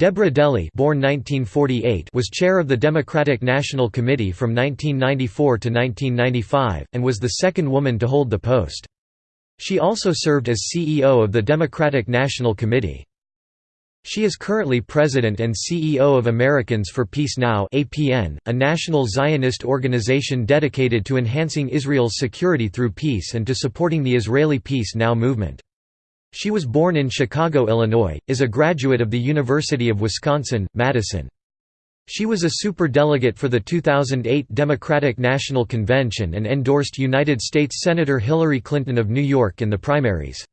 Deborah DeLee born 1948 was chair of the Democratic National Committee from 1994 to 1995, and was the second woman to hold the post. She also served as CEO of the Democratic National Committee. She is currently president and CEO of Americans for Peace Now a national Zionist organization dedicated to enhancing Israel's security through peace and to supporting the Israeli Peace Now movement. She was born in Chicago, Illinois, is a graduate of the University of Wisconsin, Madison. She was a superdelegate for the 2008 Democratic National Convention and endorsed United States Senator Hillary Clinton of New York in the primaries.